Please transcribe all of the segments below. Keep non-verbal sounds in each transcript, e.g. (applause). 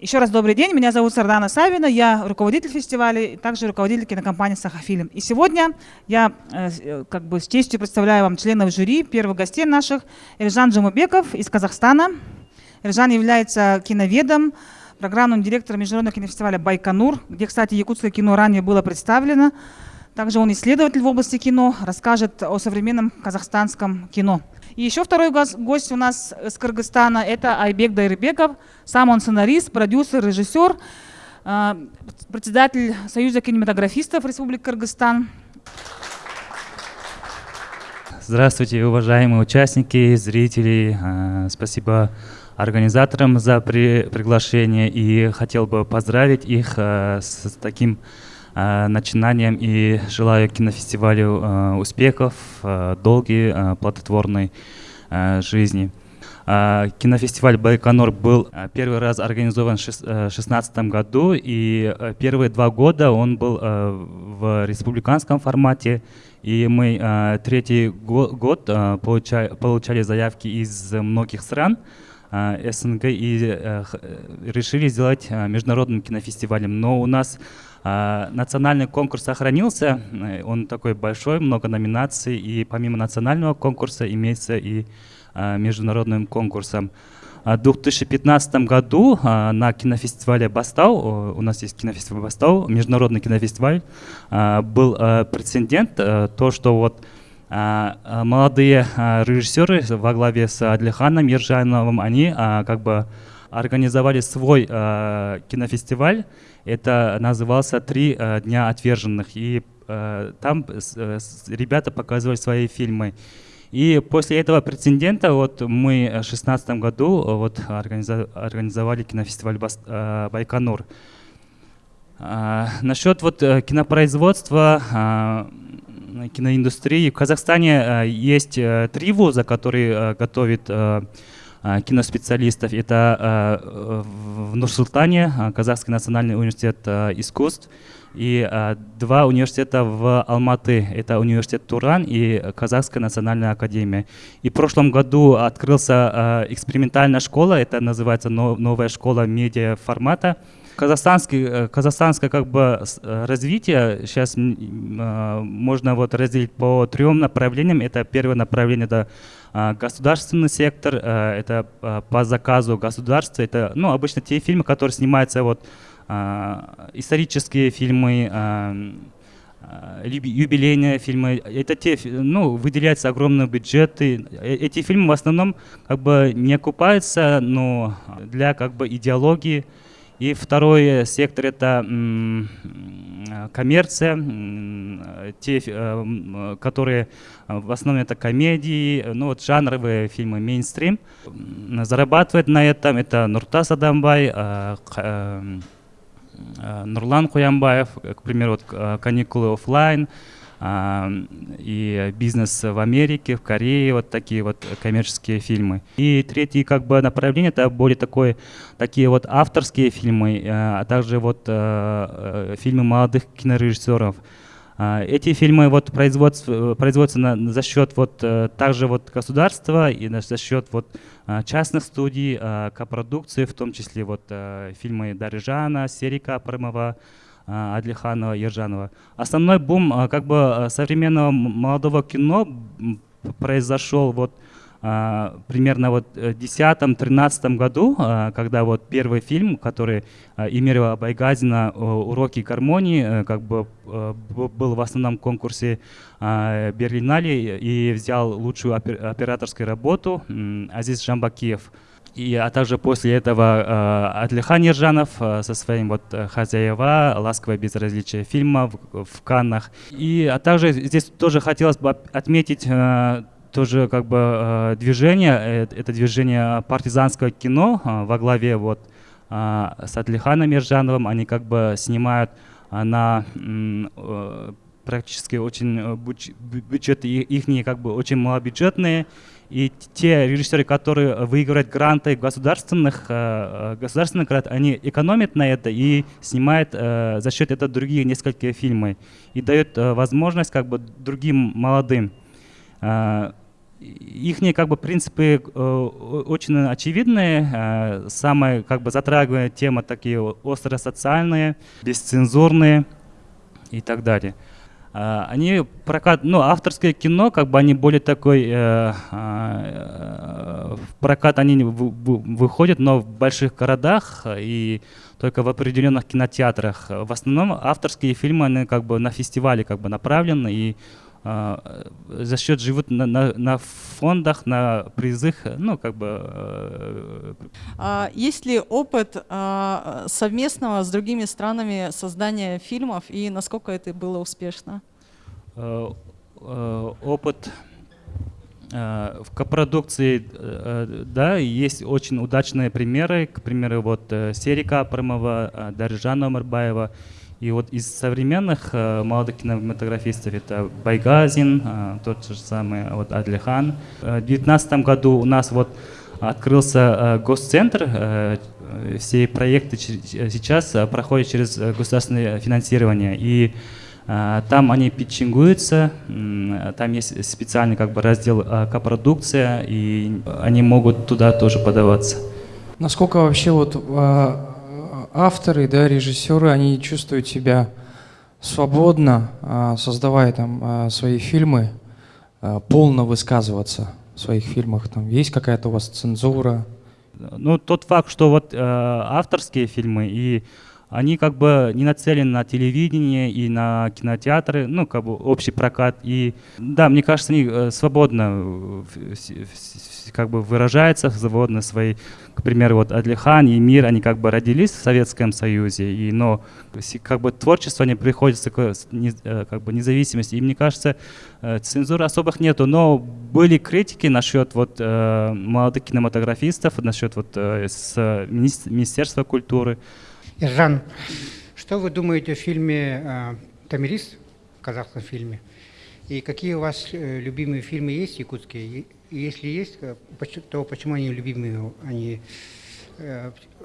Еще раз добрый день, меня зовут Сардана Савина, я руководитель фестиваля и также руководитель кинокомпании «Сахафильм». И сегодня я э, как бы с честью представляю вам членов жюри, первых гостей наших, Эльжан Джамубеков из Казахстана. Эльжан является киноведом, программным директором Международного кинофестиваля «Байконур», где, кстати, якутское кино ранее было представлено. Также он исследователь в области кино, расскажет о современном казахстанском кино. И еще второй гость у нас с Кыргызстана – это Айбек Дайрбеков. Сам он сценарист, продюсер, режиссер, а, председатель Союза кинематографистов Республики Кыргызстан. Здравствуйте, уважаемые участники, зрители. А, спасибо организаторам за при приглашение и хотел бы поздравить их а, с таким начинанием и желаю кинофестивалю успехов, долгой, плодотворной жизни. Кинофестиваль Байконур был первый раз организован в 2016 году, и первые два года он был в республиканском формате, и мы третий год получали, заявки из многих стран, СНГ и решили сделать международным кинофестивалем. Но у нас национальный конкурс сохранился, он такой большой, много номинаций, и помимо национального конкурса имеется и а, международным конкурсом. В 2015 году а, на кинофестивале Бастау, у нас есть кинофестиваль Бастау, международный кинофестиваль, был прецедент, то, что вот молодые режиссеры во главе с Адлиханом Ержановым, они как бы организовали свой кинофестиваль, это назывался «Три э, дня отверженных». И э, там э, ребята показывали свои фильмы. И после этого прецедента вот мы в 2016 году вот организовали кинофестиваль Байконур. Насчет вот кинопроизводства, киноиндустрии. В Казахстане есть три вуза, которые готовят а, киноспециалистов. Это а, в Нур-Султане, а, Казахский национальный университет искусств, и два университета в Алматы. Это университет Туран и Казахская национальная академия. И в прошлом году открылся экспериментальная школа, это называется новая школа медиа формата. Казахстанский, э, казахстанское как бы э, развитие сейчас можно вот разделить по трем направлениям. Это первое направление, это а, государственный сектор, э, это а, по заказу государства, это ну, обычно те фильмы, которые снимаются, вот, а, исторические фильмы, юбилейные фильмы, это те, ну, выделяются огромные бюджеты. Э, эти фильмы в основном как бы не окупаются, но для как бы идеологии. И второй сектор это коммерция, те, э, которые в основном это комедии, ну вот жанровые фильмы, мейнстрим. Зарабатывает на этом это Нуртас Адамбай, э, э, Нурлан Куямбаев, к примеру, вот каникулы офлайн, и бизнес в Америке, в Корее, вот такие вот коммерческие фильмы. И третье как бы направление это более такое, такие вот авторские фильмы, э, а также вот э, э, фильмы молодых кинорежиссеров. А, эти фильмы вот производятся, производятся на, за счет вот также вот государства и за счет вот частных студий, копродукции, в том числе вот фильмы Дарижана, Серика Апарымова, а, Адлиханова, Ержанова. Основной бум а, как бы а, современного молодого кино произошел вот примерно вот в 2010-2013 году, когда вот первый фильм, который Эмирова Байгазина «Уроки гармонии», как бы был в основном конкурсе Берлинале и взял лучшую операторскую работу Азиз Жамбакиев. И, а также после этого э, Адлихан Ержанов э, со своим вот э, «Хозяева», «Ласковое безразличие» фильма в, в Каннах. И, а также здесь тоже хотелось бы отметить э, тоже как бы э, движение, э, это движение партизанского кино э, во главе вот э, с Адлиханом Ержановым. Они как бы снимают э, на э, практически очень э, бюджеты их как бы очень малобюджетные и те режиссеры, которые выигрывают гранты государственных, э, государственных грант, они экономят на это и снимают э, за счет этого другие несколько фильмов. И дают э, возможность как бы другим молодым их как бы принципы э, очень очевидные. Э, самая как бы затрагиваемая тема такие остро социальные, бесцензурные и так далее. Э, они прокат, ну авторское кино, как бы они более такой э, э, в прокат они выходят, но в больших городах и только в определенных кинотеатрах. В основном авторские фильмы они как бы на фестивале как бы направлены и а, за счет живут на, на, на фондах, на призах, ну, как бы... Э, а, есть ли опыт а, совместного с другими странами создания фильмов и насколько это было успешно? Э, э, опыт в копродукции, да, есть очень удачные примеры, к примеру, вот Серика Апрамова, Даржана Омарбаева, и вот из современных э, молодых кинематографистов это Байгазин, э, тот же самый вот Адлихан. Э, в 2019 году у нас вот открылся э, госцентр. Э, все проекты сейчас э, проходят через э, государственное финансирование. И э, там они питчингуются, э, там есть специальный как бы раздел э, копродукция, и они могут туда тоже подаваться. Насколько вообще вот э, авторы, да, режиссеры, они чувствуют себя свободно, а, создавая там а, свои фильмы, а, полно высказываться в своих фильмах. Там есть какая-то у вас цензура? Ну, тот факт, что вот э, авторские фильмы и они как бы не нацелены на телевидение и на кинотеатры, ну, как бы общий прокат. И да, мне кажется, они э, свободно как бы выражаются, свободно свои, к примеру, вот Адлихан и Мир, они как бы родились в Советском Союзе, и, но как бы творчество не приходится к э, как бы независимости. И мне кажется, э, цензуры особых нету, но были критики насчет вот молодых кинематографистов, насчет вот с Министерства культуры, Иржан, что вы думаете о фильме э, «Тамирис», в казахском фильме? И какие у вас э, любимые фильмы есть якутские? И если есть, э, то почему они любимые? Они,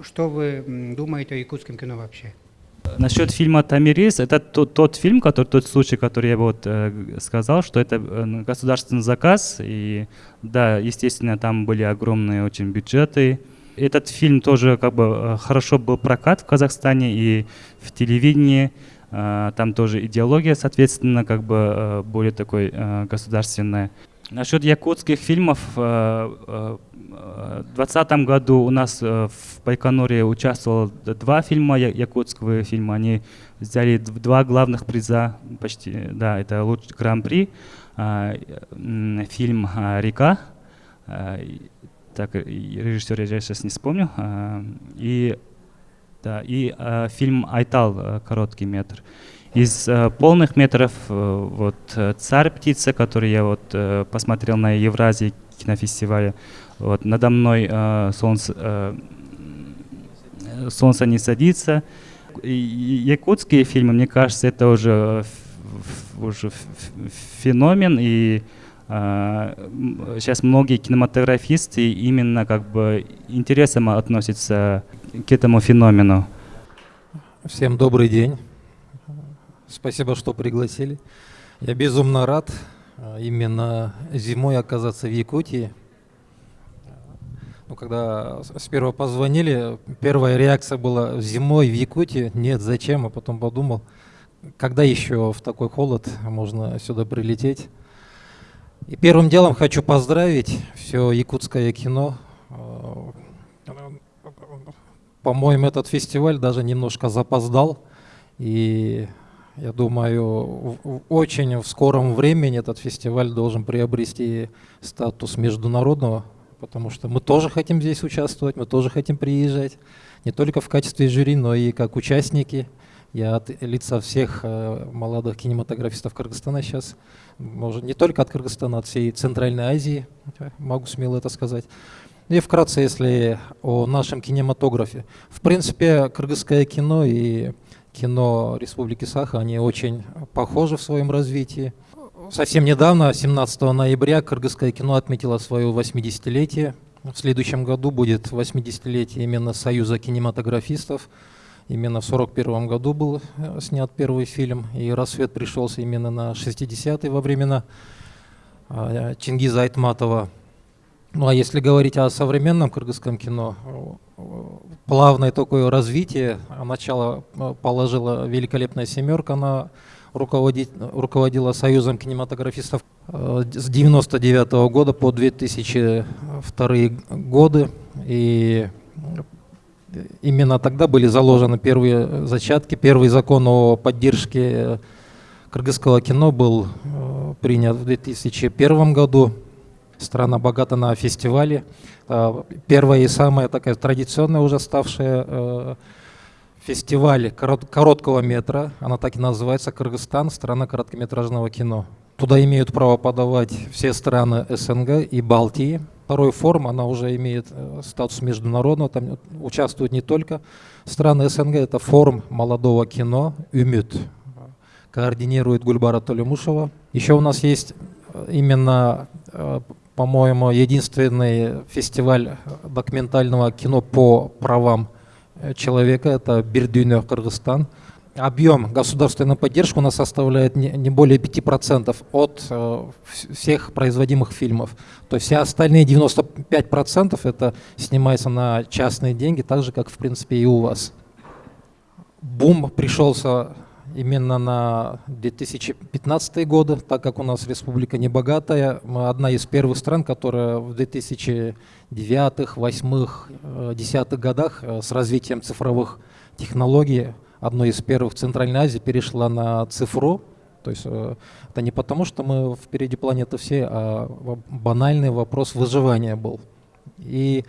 что вы думаете о якутском кино вообще? Насчет фильма «Тамирис», это тот, тот фильм, который, тот случай, который я вот сказал, что это государственный заказ, и да, естественно, там были огромные очень бюджеты, этот фильм тоже как бы э, хорошо был прокат в Казахстане и в телевидении. Э, там тоже идеология, соответственно, как бы э, более такой государственная. Насчет якутских фильмов, в 2020 году у нас в Байконуре участвовало два фильма, якутского фильма. Они взяли два главных приза, почти, да, это лучший гран-при. Фильм «Река», так, режиссер я сейчас не вспомню. А, и, да, и а, фильм «Айтал», а, короткий метр. Из полных метров вот «Царь птица», который я вот посмотрел на Евразии кинофестивале, вот надо мной солнце, солнце не садится. Якутские фильмы, мне кажется, это уже уже феномен и сейчас многие кинематографисты именно как бы интересом относятся к этому феномену. Всем добрый день. Спасибо, что пригласили. Я безумно рад а, именно зимой оказаться в Якутии. Ну, когда сперва позвонили, первая реакция была зимой в Якутии. Нет, зачем? А потом подумал, когда еще в такой холод можно сюда прилететь. И первым делом хочу поздравить все якутское кино. По-моему, этот фестиваль даже немножко запоздал. И я думаю, очень в скором времени этот фестиваль должен приобрести статус международного, потому что мы тоже хотим здесь участвовать, мы тоже хотим приезжать, не только в качестве жюри, но и как участники. Я от лица всех э, молодых кинематографистов Кыргызстана сейчас, может, не только от Кыргызстана, от всей Центральной Азии, могу смело это сказать. И вкратце, если о нашем кинематографе. В принципе, кыргызское кино и кино Республики Саха, они очень похожи в своем развитии. Совсем недавно, 17 ноября, кыргызское кино отметило свое 80-летие. В следующем году будет 80-летие именно Союза кинематографистов. Именно в 1941 году был э, снят первый фильм, и «Рассвет» пришелся именно на 60-е во времена э, Чингиза Айтматова. Ну а если говорить о современном кыргызском кино, плавное такое развитие. Начало положила великолепная семерка, она руководила Союзом кинематографистов с 99 -го года по 2002 годы. И именно тогда были заложены первые зачатки. Первый закон о поддержке кыргызского кино был э, принят в 2001 году. Страна богата на фестивали. Э, первая и самая такая традиционная уже ставшая э, фестиваль короткого метра, она так и называется, Кыргызстан, страна короткометражного кино. Туда имеют право подавать все страны СНГ и Балтии. Второй форум, она уже имеет э, статус международного, там участвуют не только страны СНГ, это форум молодого кино «Умют», координирует Гульбара Толемушева. Еще у нас есть э, именно, э, по-моему, единственный фестиваль документального кино по правам человека, это Бердюйне, Кыргызстан – объем государственной поддержки у нас составляет не, более 5% от э, всех производимых фильмов. То есть все остальные 95% это снимается на частные деньги, так же, как в принципе и у вас. Бум пришелся именно на 2015 годы, так как у нас республика небогатая. Мы одна из первых стран, которая в 2009, 2008, 2010 годах э, с развитием цифровых технологий одной из первых в Центральной Азии перешла на цифру. То есть э, это не потому, что мы впереди планеты все, а банальный вопрос выживания был. И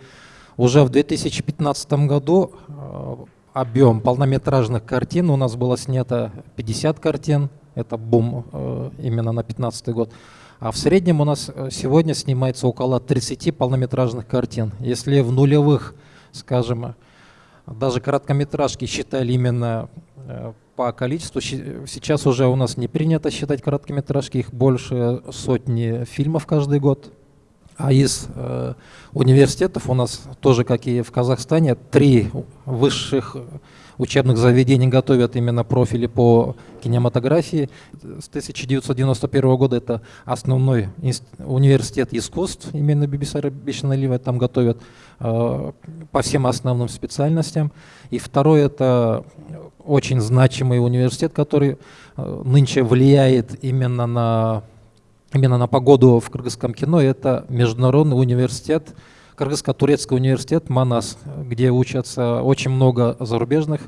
уже в 2015 году э, объем полнометражных картин, у нас было снято 50 картин, это бум э, именно на 2015 год. А в среднем у нас сегодня снимается около 30 полнометражных картин. Если в нулевых, скажем, даже короткометражки считали именно э, по количеству. Сейчас уже у нас не принято считать короткометражки, их больше сотни фильмов каждый год. А из э, университетов у нас тоже, как и в Казахстане, три высших учебных заведений готовят именно профили по кинематографии. С 1991 года это основной университет искусств, именно Бибисара Бешналива, там готовят э, по всем основным специальностям. И второй это очень значимый университет, который э, нынче влияет именно на, именно на погоду в кыргызском кино, это Международный университет Кыргызско-турецкий университет МАНАС, где учатся очень много зарубежных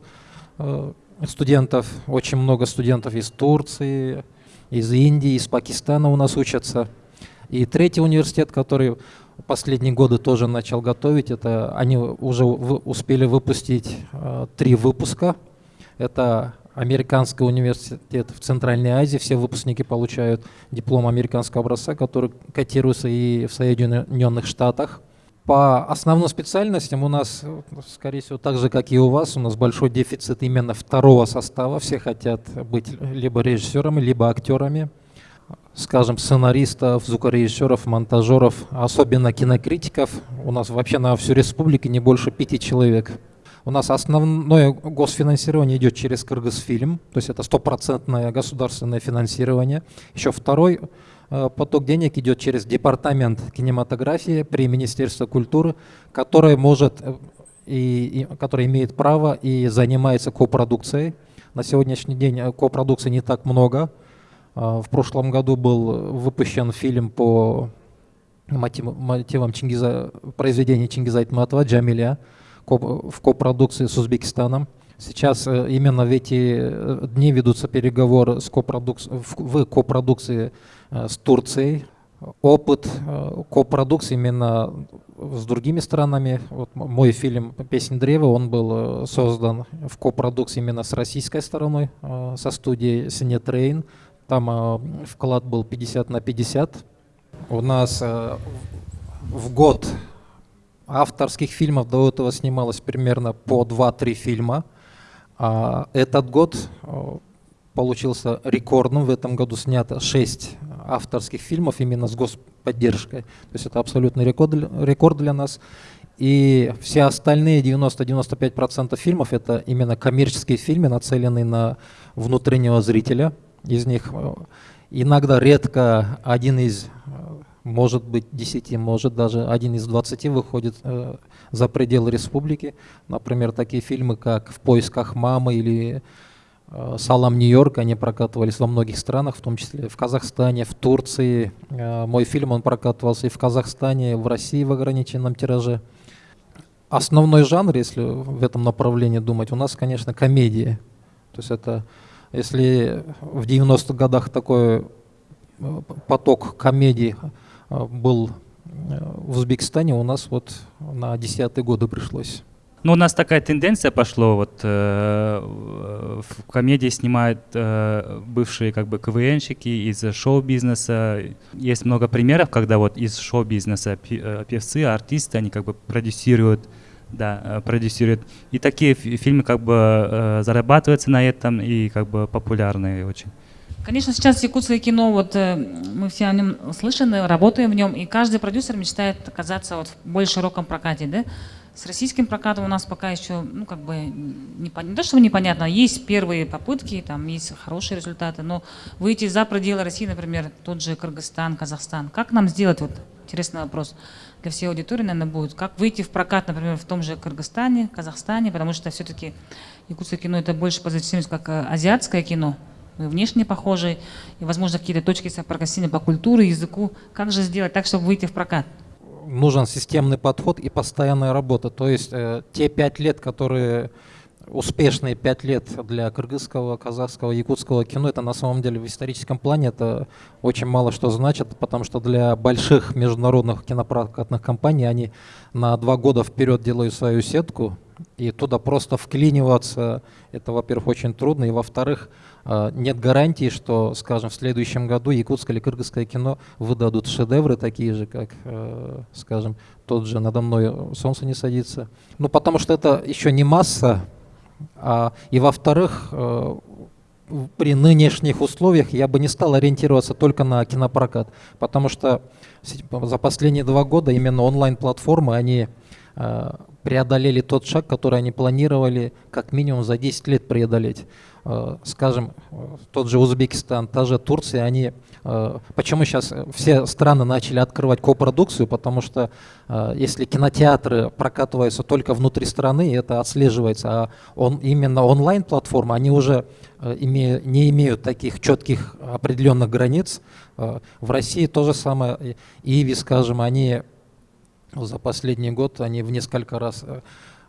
э, студентов, очень много студентов из Турции, из Индии, из Пакистана у нас учатся. И третий университет, который последние годы тоже начал готовить, это они уже успели выпустить э, три выпуска. Это Американский университет в Центральной Азии. Все выпускники получают диплом американского образца, который котируется и в Соединенных Штатах. По основным специальностям у нас, скорее всего, так же, как и у вас, у нас большой дефицит именно второго состава. Все хотят быть либо режиссерами, либо актерами. Скажем, сценаристов, звукорежиссеров, монтажеров, особенно кинокритиков. У нас вообще на всю республику не больше пяти человек. У нас основное госфинансирование идет через Кыргызфильм, то есть это стопроцентное государственное финансирование. Еще второй поток денег идет через департамент кинематографии при Министерстве культуры, который может э, и, и который имеет право и занимается копродукцией. На сегодняшний день э, копродукции не так много. В прошлом году был выпущен фильм по мотивам Чингиза, произведения Чингиза Айтматова «Джамиля» в копродукции с Узбекистаном. Сейчас именно в эти дни ведутся переговоры с копродукс... в копродукции Э, с Турцией, опыт э, копродукции именно с другими странами. Вот мой фильм «Песнь древа», он был э, создан в копродукции именно с российской стороной, со студией «Синетрейн». Там вклад был 50 на 50. У нас в год авторских фильмов до этого снималось примерно по 2-3 фильма. А этот год получился рекордным. В этом году снято 6 авторских фильмов именно с господдержкой. То есть это абсолютный рекорд, рекорд для нас. И все остальные 90-95% фильмов это именно коммерческие фильмы, нацеленные на внутреннего зрителя. Из них э, иногда редко один из, может быть, десяти, может даже один из двадцати выходит за пределы республики. Например, такие фильмы, как «В поисках мамы» или Э, Салам Нью-Йорк, они прокатывались во многих странах, в том числе в Казахстане, в Турции. Э, мой фильм, он прокатывался и в Казахстане, и в России в ограниченном тираже. Основной жанр, если в этом направлении думать, у нас, конечно, комедия. То есть это, если в 90-х годах такой э, поток комедий был в Узбекистане, у нас вот на десятые годы пришлось. Ну, у нас такая тенденция пошла, вот э, в комедии снимают э, бывшие как бы КВНщики из шоу-бизнеса. Есть много примеров, когда вот из шоу-бизнеса э, певцы, артисты, они как бы продюсируют, да, э, продюсируют. И такие фильмы как бы э, зарабатываются на этом и как бы популярные очень. Конечно, сейчас якутское кино, вот э, мы все о нем слышаны, работаем в нем, и каждый продюсер мечтает оказаться вот в более широком прокате, да? С российским прокатом у нас пока еще, ну, как бы, не, не то, что непонятно, есть первые попытки, там есть хорошие результаты, но выйти за пределы России, например, тот же Кыргызстан, Казахстан, как нам сделать, вот, интересный вопрос для всей аудитории, наверное, будет, как выйти в прокат, например, в том же Кыргызстане, Казахстане, потому что все-таки якутское кино это больше позиционируется как э, азиатское кино, мы внешне похожи, и, возможно, какие-то точки соприкосновения по культуре, языку. Как же сделать так, чтобы выйти в прокат? нужен системный подход и постоянная работа. То есть э, те пять лет, которые успешные пять лет для кыргызского, казахского, якутского кино, это на самом деле в историческом плане это очень мало что значит, потому что для больших международных кинопрокатных компаний они на два года вперед делают свою сетку, и туда просто вклиниваться, это, во-первых, очень трудно, и, во-вторых, нет гарантии, что, скажем, в следующем году якутское или кыргызское кино выдадут шедевры такие же, как, э, скажем, тот же «Надо мной солнце не садится». Ну, потому что это еще не масса, а, и, во-вторых, э, при нынешних условиях я бы не стал ориентироваться только на кинопрокат, потому что за последние два года именно онлайн-платформы, они э, преодолели тот шаг, который они планировали как минимум за 10 лет преодолеть. Э, скажем, тот же Узбекистан, та же Турция, они э, Почему сейчас все страны начали открывать копродукцию? Потому что э, если кинотеатры прокатываются только внутри страны, это отслеживается, а он, именно онлайн-платформы, они уже име, не имеют таких четких определенных границ. В России то же самое. Иви, скажем, они за последний год, они в несколько раз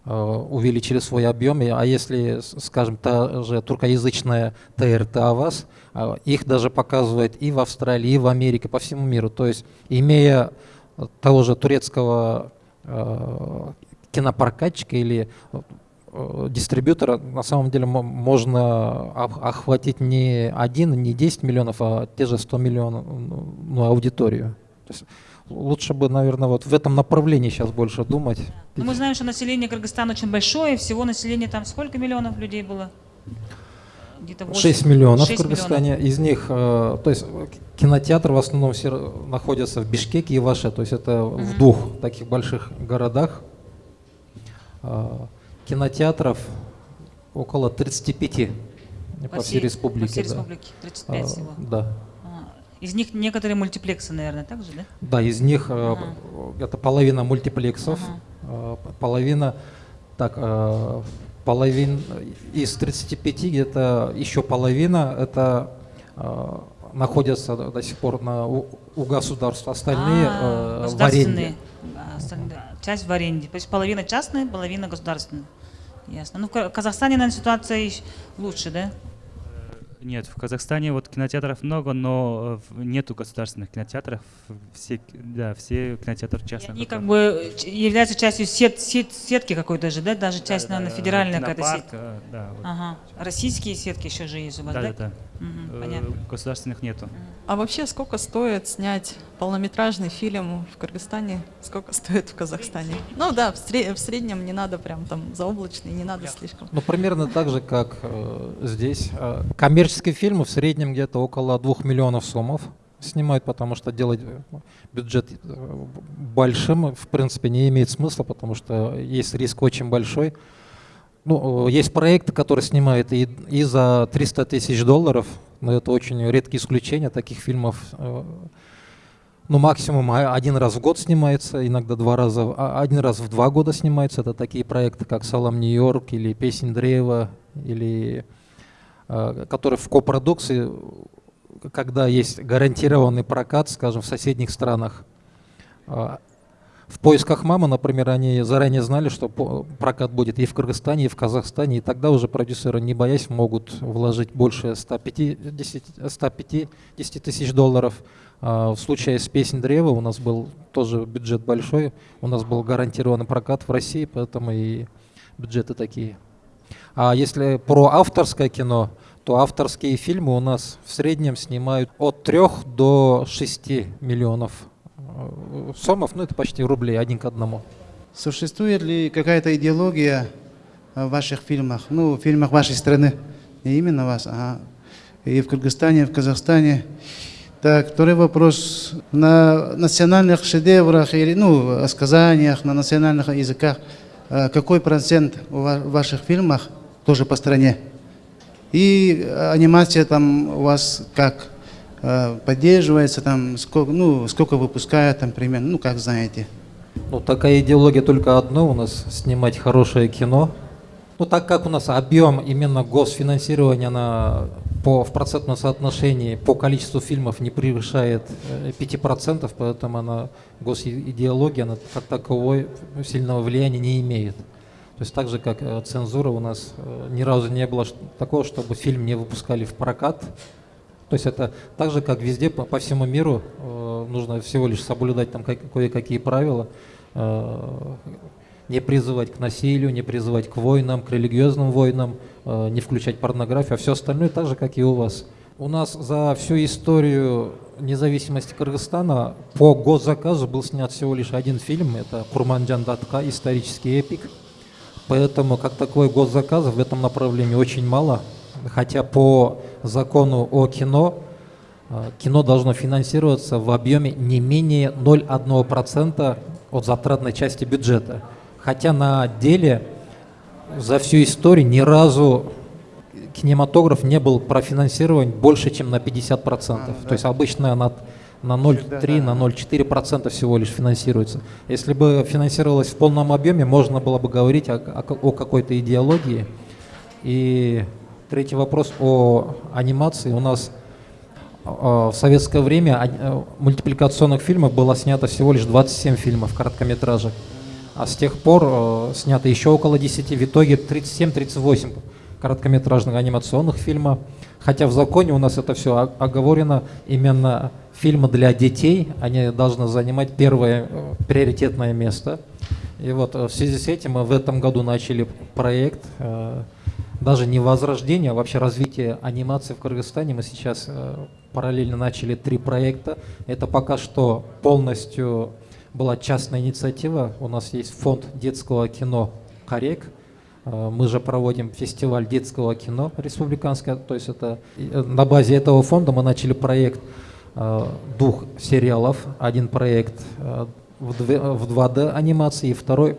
Э, увеличили свой объем. А если, скажем, та же туркоязычная ТРТ АВАС, э, их даже показывают и в Австралии, и в Америке, по всему миру. То есть, имея того же турецкого э, кинопрокатчика или дистрибьютора, на самом деле можно охватить не один, не 10 миллионов, а те же 100 миллионов ну, аудиторию. Лучше бы, наверное, вот в этом направлении сейчас больше думать. Но ну, мы знаем, что население Кыргызстана очень большое, всего населения там сколько миллионов людей было? Где-то 6 миллионов 6 в Кыргызстане. Миллионов. Из них, э, то есть кинотеатр в основном все находятся в Бишкеке и Ваше, то есть это mm-hmm. в двух таких больших городах. Э, кинотеатров около 35 по, по всей, республике. По всей да. республике 35 а, всего. Да. Из них некоторые мультиплексы, наверное, также, да? Да, из них э, ага. это половина мультиплексов, ага. Э, половина, так, э, половин, из 35 где-то еще половина это находятся до сих пор на, у, у государства, остальные а, в аренде. Остальные, часть в аренде. То есть половина частная, половина государственная. Ясно. Ну, в Казахстане, наверное, ситуация лучше, да? Нет, в Казахстане вот кинотеатров много, но э, нету государственных кинотеатров. Все, да, все кинотеатры частные. Они как бы являются частью сет, сет, сетки какой-то же, да? Даже часть, да, наверное, федеральная какая-то сеть. Э, да, вот. Ага. Российские сетки еще же есть у вас, да? Да, да. Угу, понятно. Государственных нету. А вообще сколько стоит снять полнометражный фильм в Кыргызстане? Сколько (laughs) стоит в Казахстане? Ну да, в, сред в среднем не надо прям там заоблачный, не надо слишком. Ну примерно так же, как э, здесь. Э, коммерческие фильмы в среднем где-то около двух миллионов сомов снимают, потому что делать э, бюджет большим в принципе не имеет смысла, потому что есть риск очень большой. Ну, есть проекты, которые снимают и, и за 300 тысяч долларов, но это очень редкие исключения таких фильмов. Э, ну, максимум один раз в год снимается, иногда два раза, а, один раз в два года снимается. Это такие проекты, как «Салам Нью-Йорк» или «Песень древа», или, э, которые в копродукции, когда есть гарантированный прокат, скажем, в соседних странах. В поисках мамы, например, они заранее знали, что прокат будет и в Кыргызстане, и в Казахстане, и тогда уже продюсеры, не боясь, могут вложить больше 150, 150 тысяч долларов. А в случае с «Песнь древа» у нас был тоже бюджет большой, у нас был гарантированный прокат в России, поэтому и бюджеты такие. А если про авторское кино, то авторские фильмы у нас в среднем снимают от 3 до 6 миллионов сомов, ну это почти рублей, один к одному. Существует ли какая-то идеология в ваших фильмах, ну, в фильмах вашей страны, не именно вас, а и в Кыргызстане, и в Казахстане? Так, второй вопрос. На национальных шедеврах или, ну, сказаниях, на национальных языках, э, какой процент в ваших фильмах тоже по стране? И анимация там у вас как? Э, поддерживается, там, сколько, ну, сколько выпускают, там, примерно, ну, как знаете. Ну, такая идеология только одно у нас, снимать хорошее кино. Ну, так как у нас объем именно госфинансирования на, по, в процентном соотношении по количеству фильмов не превышает 5%, э, поэтому она, госидеология, она как таковой сильного влияния не имеет. То есть так же, как э, цензура у нас ни разу не было такого, чтобы фильм не выпускали в прокат, то есть это так же, как везде по, по всему миру, э, нужно всего лишь соблюдать там кое-какие правила, э, не призывать к насилию, не призывать к войнам, к религиозным войнам, э, не включать порнографию, а все остальное так же, как и у вас. У нас за всю историю независимости Кыргызстана по госзаказу был снят всего лишь один фильм, это Курманджан Датка, исторический эпик. Поэтому как такой госзаказ в этом направлении очень мало хотя по закону о кино э, кино должно финансироваться в объеме не менее 0,1% от затратной части бюджета. Хотя на деле за всю историю ни разу кинематограф не был профинансирован больше, чем на 50%. А, да. То есть обычно на, на 0,3, на 0,4% всего лишь финансируется. Если бы финансировалось в полном объеме, можно было бы говорить о, о, о какой-то идеологии. И Третий вопрос о анимации. У нас а, в советское время э, мультипликационных фильмов было снято всего лишь 27 фильмов короткометражек. А с тех пор э, снято еще около 10, в итоге 37-38 короткометражных анимационных фильмов. Хотя в законе у нас это все оговорено, именно фильмы для детей, они должны занимать первое э, приоритетное место. И вот в связи с этим мы в этом году начали проект даже не возрождение, а вообще развитие анимации в Кыргызстане. Мы сейчас э, параллельно начали три проекта. Это пока что полностью была частная инициатива. У нас есть фонд детского кино «Корек». Э, мы же проводим фестиваль детского кино республиканское. То есть это э, на базе этого фонда мы начали проект двух сериалов. Один проект в 2D анимации, и второй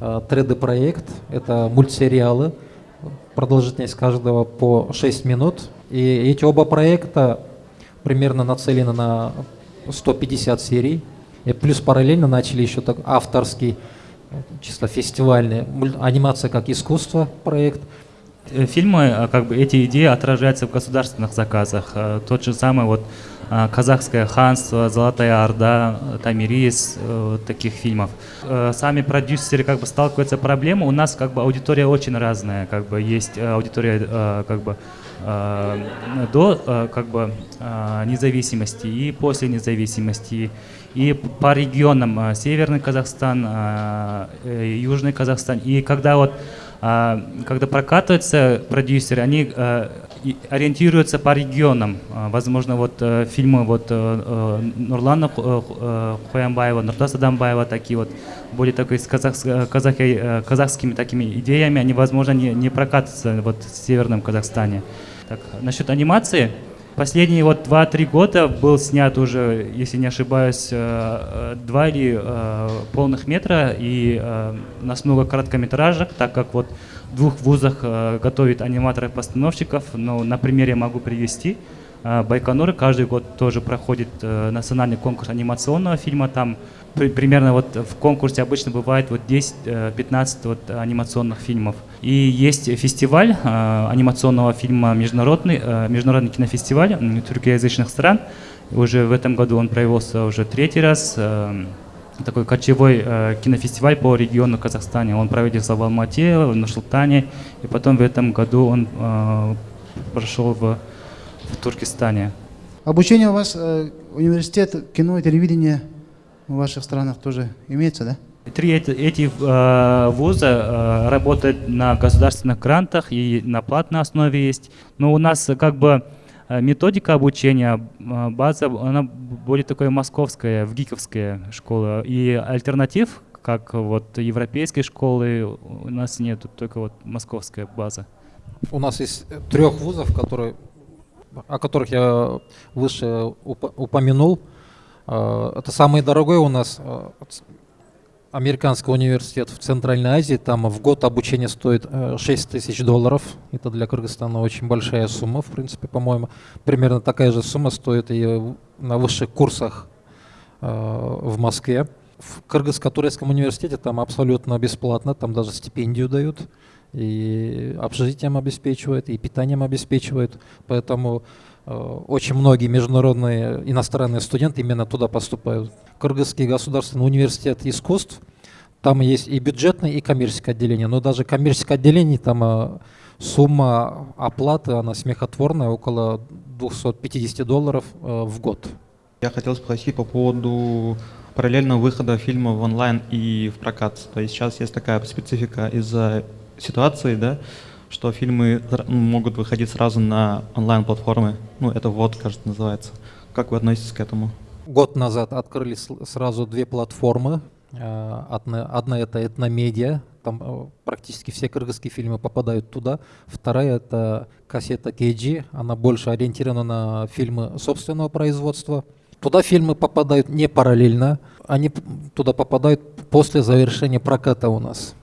3D проект. Это мультсериалы продолжительность каждого по 6 минут. И эти оба проекта примерно нацелены на 150 серий. И плюс параллельно начали еще так авторский, чисто фестивальный, анимация как искусство проект. Э, фильмы, а, как бы эти идеи отражаются в государственных заказах. Э, тот же самый вот казахское ханство, Золотая Орда, Тамирис, э, таких фильмов. Э, сами продюсеры как бы сталкиваются с проблемой. У нас как бы аудитория очень разная, как бы есть э, аудитория как бы до как бы независимости и после независимости и по регионам Северный Казахстан, Южный Казахстан. И когда вот когда прокатываются продюсеры, они ориентируются по регионам. А, возможно, вот э, фильмы вот э, э, Нурлана Хуямбаева, Нуртас Адамбаева, такие вот более такой с казах, казахскими такими идеями, они, возможно, не, не прокатятся вот в Северном Казахстане. Так, насчет анимации, Последние вот 2-3 года был снят уже, если не ошибаюсь, э, два или э, полных метра, и э, у нас много короткометражек, так как вот в двух вузах готовят аниматоров-постановщиков, но на примере могу привести. Байконур каждый год тоже проходит национальный конкурс анимационного фильма, там примерно вот в конкурсе обычно бывает вот 10-15 вот анимационных фильмов. И есть фестиваль э, анимационного фильма, международный, э, международный кинофестиваль тюркоязычных стран. Уже в этом году он провелся уже третий раз. Э, такой кочевой э, кинофестиваль по региону Казахстана. Он проводился в Алмате, в Нур-Султане, и потом в этом году он э, прошел в, в Туркестане. Обучение у вас, э, университет кино и телевидения в ваших странах тоже имеется, да? Три эти, эти э, вуза э, работают на государственных грантах и на платной основе есть. Но у нас как бы э, методика обучения, э, база, она более такая московская, в гиковская школа. И альтернатив, как вот европейской школы, у нас нет, только вот московская база. У нас есть трех вузов, которые, о которых я выше упомянул. Э, это самый дорогой у нас американский университет в Центральной Азии, там в год обучение стоит 6 э, тысяч долларов. Это для Кыргызстана очень большая сумма, в принципе, по-моему. Примерно такая же сумма стоит и на высших курсах э, в Москве. В Кыргызско-турецком университете там абсолютно бесплатно, там даже стипендию дают, и общежитием обеспечивают, и питанием обеспечивают. Поэтому очень многие международные иностранные студенты именно туда поступают. Кыргызский государственный университет искусств. Там есть и бюджетное, и коммерческое отделение. Но даже коммерческое отделение, там э, сумма оплаты, она смехотворная, около 250 долларов э, в год. Я хотел спросить по поводу параллельного выхода фильма в онлайн и в прокат. То есть сейчас есть такая специфика из-за ситуации, да, что фильмы ну, могут выходить сразу на онлайн-платформы. Ну, это вот, кажется, называется. Как вы относитесь к этому? Год назад открылись сразу две платформы. Э, одна, одна это этномедиа, там э, практически все кыргызские фильмы попадают туда. Вторая это кассета KG, она больше ориентирована на фильмы собственного производства. Туда фильмы попадают не параллельно, они туда попадают после завершения проката у нас.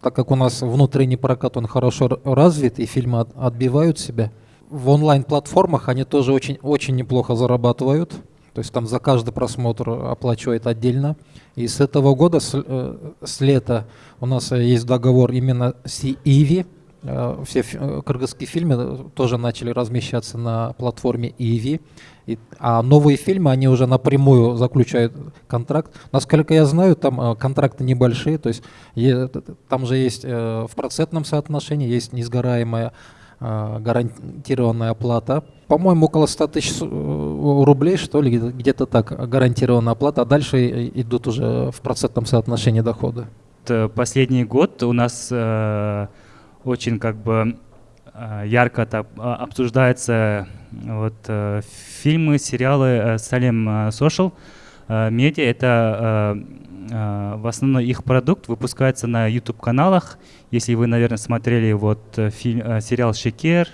Так как у нас внутренний прокат, он хорошо развит, и фильмы отбивают себя. В онлайн-платформах они тоже очень, очень неплохо зарабатывают. То есть там за каждый просмотр оплачивает отдельно. И с этого года, с, э, с лета, у нас есть договор именно с Иви. Э, все э, кыргызские фильмы тоже начали размещаться на платформе Иви. А новые фильмы, они уже напрямую заключают контракт. Насколько я знаю, там контракты небольшие, то есть там же есть э, в процентном соотношении есть несгораемая э, гарантированная оплата по-моему, около 100 тысяч э, рублей, что ли, где-то так, гарантированная оплата, а дальше идут уже в процентном соотношении дохода. Последний год у нас э, очень как бы э, ярко а, обсуждаются вот, э, фильмы, сериалы э, Салем Social э, Media. Это в основном их продукт выпускается на YouTube-каналах. Если вы, наверное, смотрели вот фильм, сериал «Шекер»,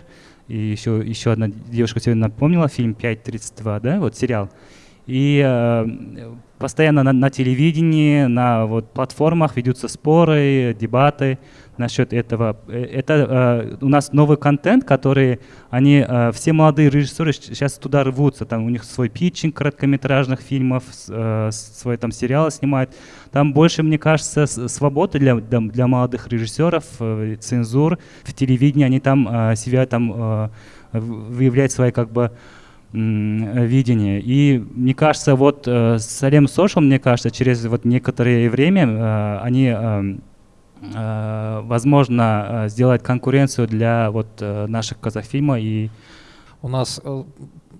и еще, еще одна девушка сегодня напомнила, фильм 5.32, да, вот сериал. И э, постоянно на, на телевидении, на вот, платформах ведутся споры, дебаты насчет этого. Э, это э, у нас новый контент, который они, э, все молодые режиссеры сейчас туда рвутся. Там у них свой питчинг короткометражных фильмов, э, свой там сериалы снимают. Там больше, мне кажется, свободы для, для, для молодых режиссеров, э, цензур в телевидении. Они там э, себя там э, выявляют свои как бы видение. И мне кажется, вот э, Салем Social, мне кажется, через вот некоторое время э, они э, Э, возможно э, сделать конкуренцию для вот э, наших казахфильма и у нас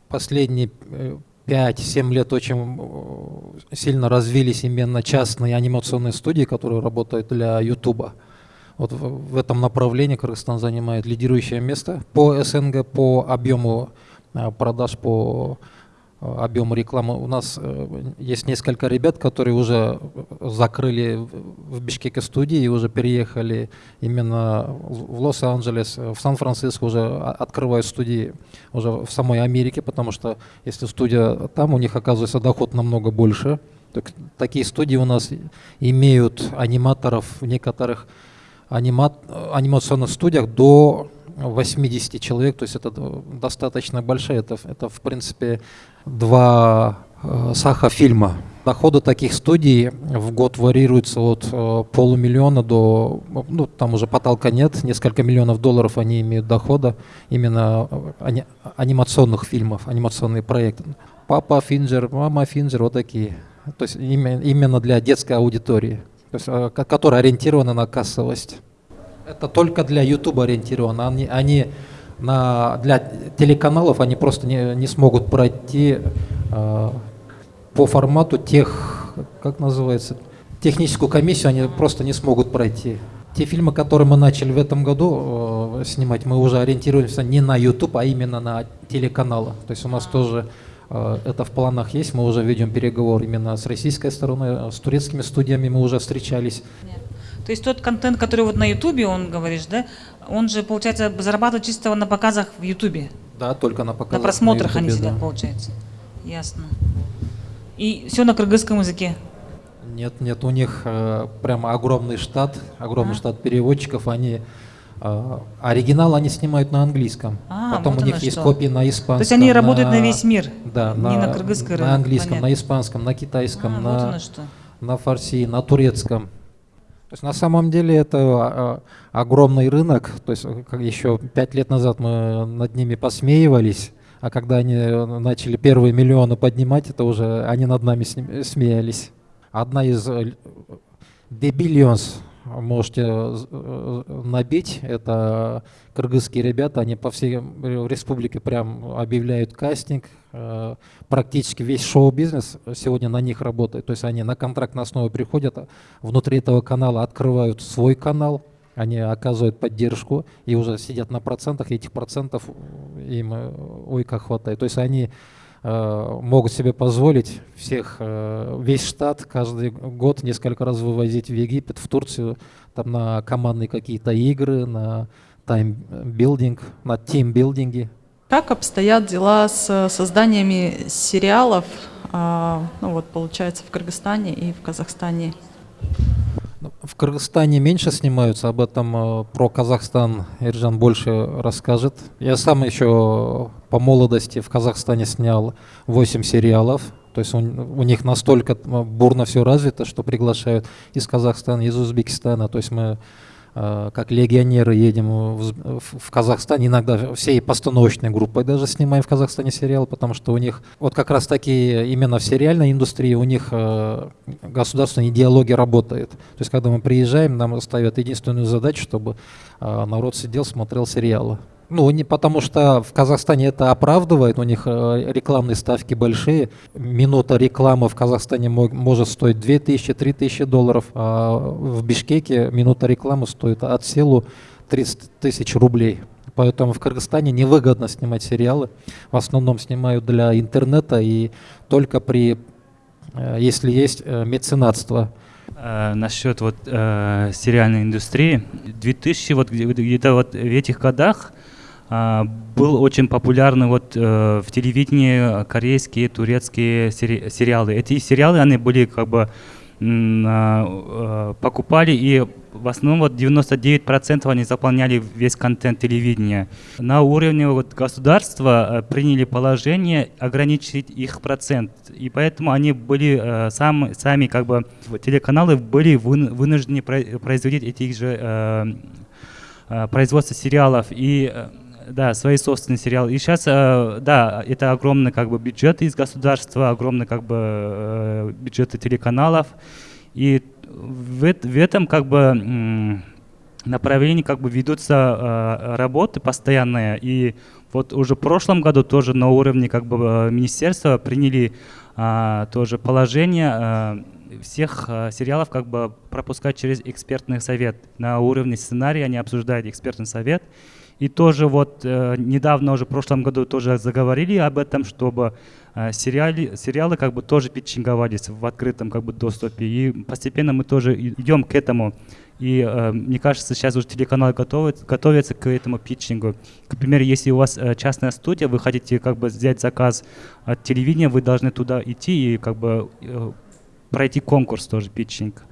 последние 5-7 лет очень сильно развились именно частные анимационные студии, которые работают для Ютуба. Вот в этом направлении Кыргызстан занимает лидирующее место по СНГ, по объему продаж, по объем рекламы. У нас есть несколько ребят, которые уже закрыли в Бишкеке студии и уже переехали именно в Лос-Анджелес, в Сан-Франциско уже открывают студии уже в самой Америке, потому что если студия там, у них оказывается доход намного больше. Так, такие студии у нас имеют аниматоров в некоторых анима анимационных студиях до 80 человек, то есть это достаточно большая, это, это в принципе два э, саха-фильма. Доходы таких студий в год варьируются от э, полумиллиона до, ну там уже потолка нет, несколько миллионов долларов они имеют дохода именно э, ани анимационных фильмов, анимационные проекты. Папа Финджер, мама Финджер, вот такие то есть именно для детской аудитории, то есть, э, которая ориентирована на кассовость. Это только для YouTube ориентировано. Они, они на, для телеканалов они просто не, не смогут пройти э, по формату тех, как называется, техническую комиссию они просто не смогут пройти. Те фильмы, которые мы начали в этом году э, снимать, мы уже ориентируемся не на YouTube, а именно на телеканалы. То есть у нас тоже Э, это в планах есть, мы уже ведем переговор именно с российской стороной, э, с турецкими студиями мы уже встречались. То есть тот контент, который вот на Ютубе, он говоришь, да, он же, получается, зарабатывает чисто на показах в Ютубе? Да, только на показах. На просмотрах на YouTube, они сидят, да. получается. Ясно. И все на кыргызском языке? Нет, нет, у них э, прямо огромный штат, огромный а? штат переводчиков, они а, оригинал они снимают на английском. А, Потом вот у них есть что. копии на испанском. То есть они работают на, весь мир? Да, на, на кыргызском. На английском, Понятно. на испанском, на китайском, а, на, вот на фарси, на турецком. То есть на самом деле это а, огромный рынок. То есть как еще пять лет назад мы над ними посмеивались, а когда они начали первые миллионы поднимать, это уже они над нами смеялись. Одна из The э, Billions можете э, набить. Это кыргызские ребята, они по всей республике прям объявляют кастинг. Э, практически весь шоу-бизнес сегодня на них работает. То есть они на контрактной основе приходят, внутри этого канала открывают свой канал, они оказывают поддержку и уже сидят на процентах, и этих процентов им э, ой как хватает. То есть они Э, могут себе позволить всех, э, весь штат каждый год несколько раз вывозить в Египет, в Турцию, там на командные какие-то игры, на таймбилдинг, на тимбилдинге. Как обстоят дела с созданиями сериалов, а, ну вот получается в Кыргызстане и в Казахстане? Ну, в Кыргызстане меньше снимаются, об этом э, про Казахстан Иржан больше расскажет. Я сам еще по молодости в Казахстане снял 8 сериалов. То есть у, у них настолько э, бурно все развито, что приглашают из Казахстана, из Узбекистана. То есть мы как легионеры едем в, в Казахстан, иногда всей постановочной группой даже снимаем в Казахстане сериал, потому что у них, вот как раз таки именно в сериальной индустрии у них э, государственная идеология работает. То есть когда мы приезжаем, нам ставят единственную задачу, чтобы э, народ сидел, смотрел сериалы. Ну, не потому что в Казахстане это оправдывает, у них э, рекламные ставки большие. Минута рекламы в Казахстане может стоить 2000-3000 долларов, а в Бишкеке минута рекламы стоит от силу 30 тысяч рублей. Поэтому в Кыргызстане невыгодно снимать сериалы. В основном снимают для интернета и только при, э, если есть э, меценатство. Э, насчет вот э, сериальной индустрии. 2000 вот где-то вот в этих годах был очень популярный вот э, в телевидении корейские, турецкие сери сериалы. Эти сериалы, они были как бы а, э, покупали и в основном вот 99% они заполняли весь контент телевидения. На уровне вот государства э, приняли положение ограничить их процент. И поэтому они были э, сам, сами как бы телеканалы были вынуждены производить эти же производство сериалов. И да, свои собственные сериалы. И сейчас, э, да, это огромный как бы бюджет из государства, огромный как бы э, бюджеты телеканалов. И в, в этом как бы направлении как бы ведутся э, работы постоянные. И вот уже в прошлом году тоже на уровне как бы министерства приняли тоже положение всех э, сериалов как бы пропускать через экспертный совет. На уровне сценария они обсуждают экспертный совет И тоже вот э, недавно уже в прошлом году тоже заговорили об этом, чтобы э, сериалы, сериалы как бы тоже питчинговались в открытом как бы доступе. И постепенно мы тоже идем к этому. И э, мне кажется, сейчас уже телеканалы готовят, готовятся к этому питчингу. К примеру, если у вас э, частная студия, вы хотите как бы взять заказ от телевидения, вы должны туда идти и как бы э, пройти конкурс тоже, питчинг.